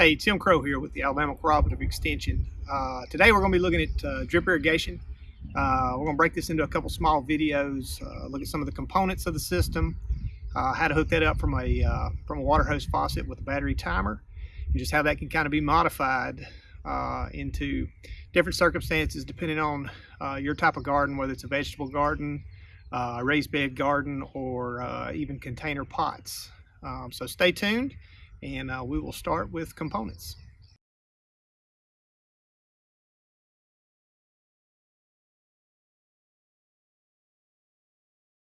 Hey, Tim Crow here with the Alabama Cooperative Extension. Uh, today we're going to be looking at uh, drip irrigation. Uh, we're going to break this into a couple small videos, uh, look at some of the components of the system, uh, how to hook that up from a, uh, from a water hose faucet with a battery timer, and just how that can kind of be modified into different circumstances depending on your type of garden, whether it's a vegetable garden, a raised bed garden, or even container pots. Um, so stay tuned and uh, we will start with components.